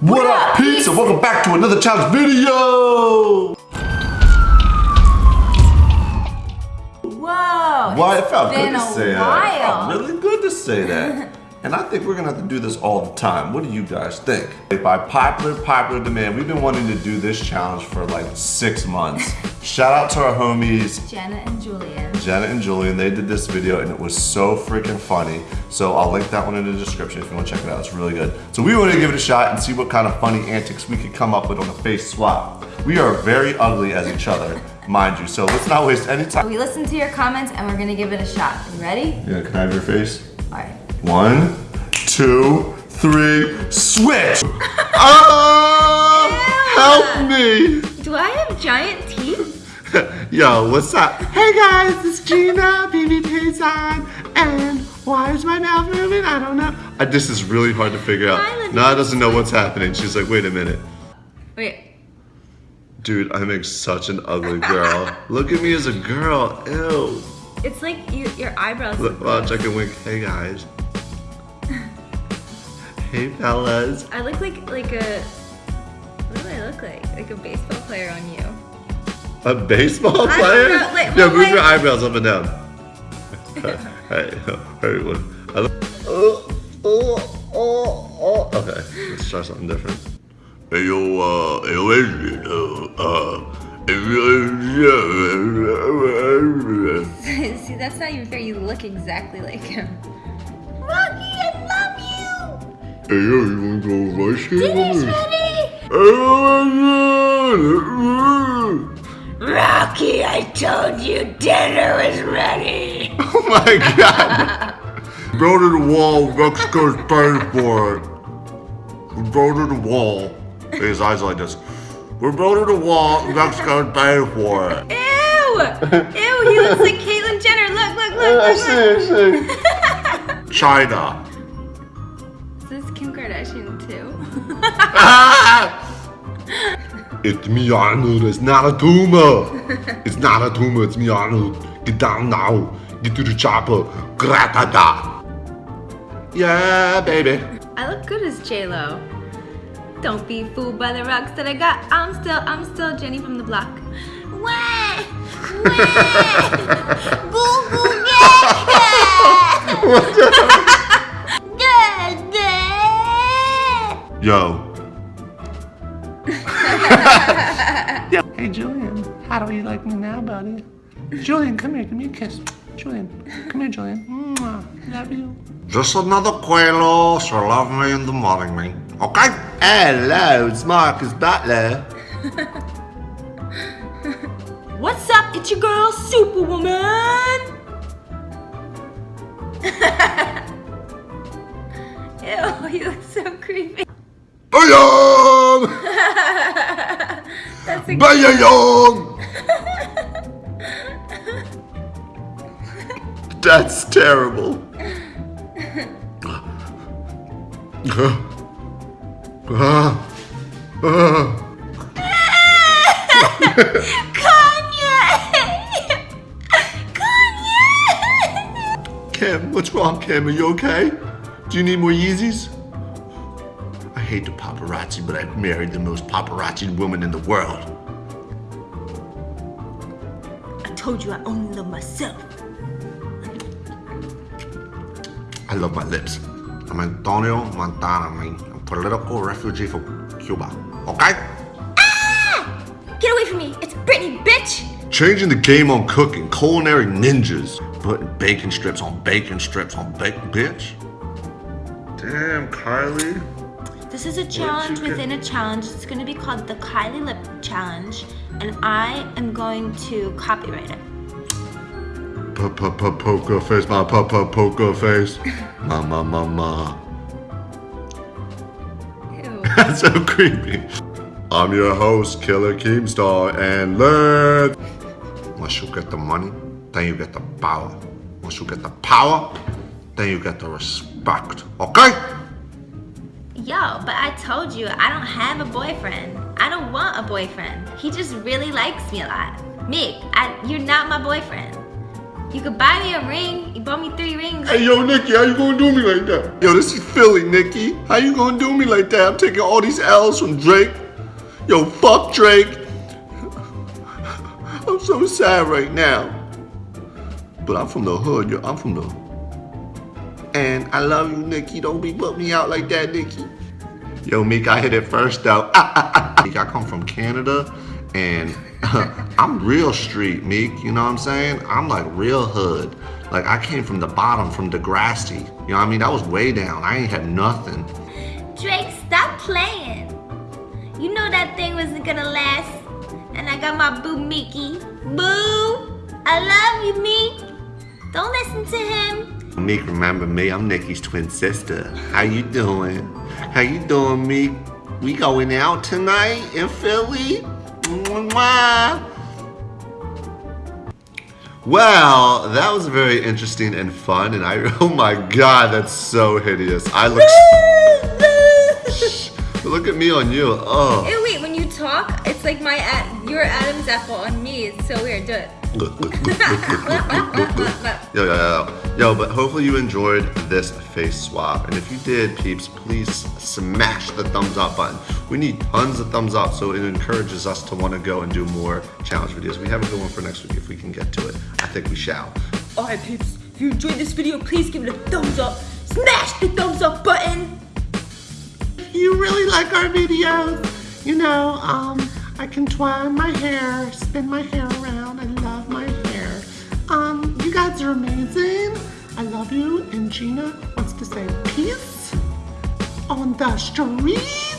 What up, pizza? Welcome back to another challenge video! Whoa! Why it felt good to say that. while. It felt really good to say that. and I think we're gonna have to do this all the time. What do you guys think? By popular, popular demand, we've been wanting to do this challenge for like six months. Shout out to our homies, Jenna and Julien. Jenna and Julien, they did this video and it was so freaking funny. So I'll link that one in the description if you want to check it out. It's really good. So we wanted to give it a shot and see what kind of funny antics we could come up with on a face swap. We are very ugly as each other, mind you. So let's not waste any time. We listened to your comments and we're gonna give it a shot. You ready? Yeah, can I have your face? Alright. One, two, three, switch! ah! Help me! Do I have giant? Yo, what's up? Hey guys, it's Gina, BB Payson, and why is my mouth moving? I don't know. Uh, this is really hard to figure out. Hi, Nana doesn't know what's happening. She's like, wait a minute. Wait. Dude, I make such an ugly girl. Look at me as a girl. Ew. It's like you, your eyebrows. Look, watch, I can wink. Hey guys. Hey fellas. I look like like a. What do I look like? Like a baseball player on you. A baseball I player? know, like, yeah, well, move like- your eyebrows up and down. hey, everyone. I oh, oh, oh, oh. Okay, let's try something different. Hey, yo, uh, hey, yo, Adrian, uh, uh, See, that's not even fair. You look exactly like him. Rocky, I love yo, you wanna go ice you. skating? ready. Rocky, I told you dinner was ready. Oh my god! Go to the wall, Mexico's paying for it. We go to the wall. His eyes like this. We're building the wall, Mexico's paying for it. Ew! Ew, he looks like Caitlyn Jenner. Look, look, look, look, look. China. Is this Kim Kardashian too? It's me, Arnold. It's not a tumor. It's not a tumor. It's me, Arnold. Get down now. Get to the chopper. Gratada. Yeah, baby. I look good as J Lo. Don't be fooled by the rocks that I got. I'm still, I'm still Jenny from the block. Wah! Wah! Goo goo gaga! Yo. Like me now, buddy? Julien, come here, give me a kiss. Julien, come here, Julien. Mwah, love you. Just another Quelo, so love me in the morning, me. Okay? Hello, it's Marcus Butler. What's up? It's your girl, Superwoman. Ew, you look so creepy. Bayong! That's a Bayong! That's terrible. Kanye! Kanye! Kim, what's wrong, Kim? Are you okay? Do you need more Yeezys? I hate the paparazzi, but I've married the most paparazzi woman in the world. I told you I only love myself. I love my lips. I'm Antonio Montana, man. I'm a political refugee from Cuba. Okay? Ah! Get away from me! It's Britney, bitch! Changing the game on cooking, culinary ninjas. Putting bacon strips on bacon strips on bacon, bitch. Damn, Kylie. This is a challenge within a challenge. It's going to be called the Kylie Lip Challenge, and I am going to copyright it. Poker face, my papa poker face. Ma ma ma ma. That's so creepy. I'm your host, Killer Keemstar, and let's. Once you get the money, then you get the power. Once you get the power, then you get the respect. Okay? Yo, but I told you I don't have a boyfriend. I don't want a boyfriend. He just really likes me a lot. Mick, I, you're not my boyfriend. You could buy me a ring. You bought me three rings. Hey, yo, Nicki, how you gonna do me like that? Yo, this is Philly, Nicki. How you gonna do me like that? I'm taking all these L's from Drake. Yo, fuck Drake. I'm so sad right now. But I'm from the hood, yo. I'm from the... And I love you, Nicki. Don't be put me out like that, Nicki. Yo, Meek, I hit it first, though. Meek, I come from Canada, and I'm real street, Meek. You know what I'm saying? I'm like real hood. Like, I came from the bottom, from Degrassi. You know what I mean? I was way down. I ain't had nothing. Drake, stop playing. You know that thing wasn't gonna last. And I got my boo Mickey. Boo! I love you, Meek. Don't listen to him. Meek, remember me? I'm Nicki's twin sister. How you doing? How you doing, Meek? We going out tonight in Philly? Well, that was very interesting and fun, and I, oh my god, that's so hideous. I look, look at me on you, oh. Hey, wait, when you talk, it's like my, your Adam's apple on me. It's so weird. Do it. Yo, yo, yo, yo, but hopefully you enjoyed this face swap. And if you did, peeps, please smash the thumbs up button. We need tons of thumbs up so it encourages us to want to go and do more challenge videos. We have a good one for next week if we can get to it. I think we shall. Alright, peeps. If you enjoyed this video, please give it a thumbs up. Smash the thumbs up button. you really like our videos, you know, um, I can twine my hair, spin my hair around. I love my hair. Um, you guys are amazing. Love you. And Gina wants to say peace on the street.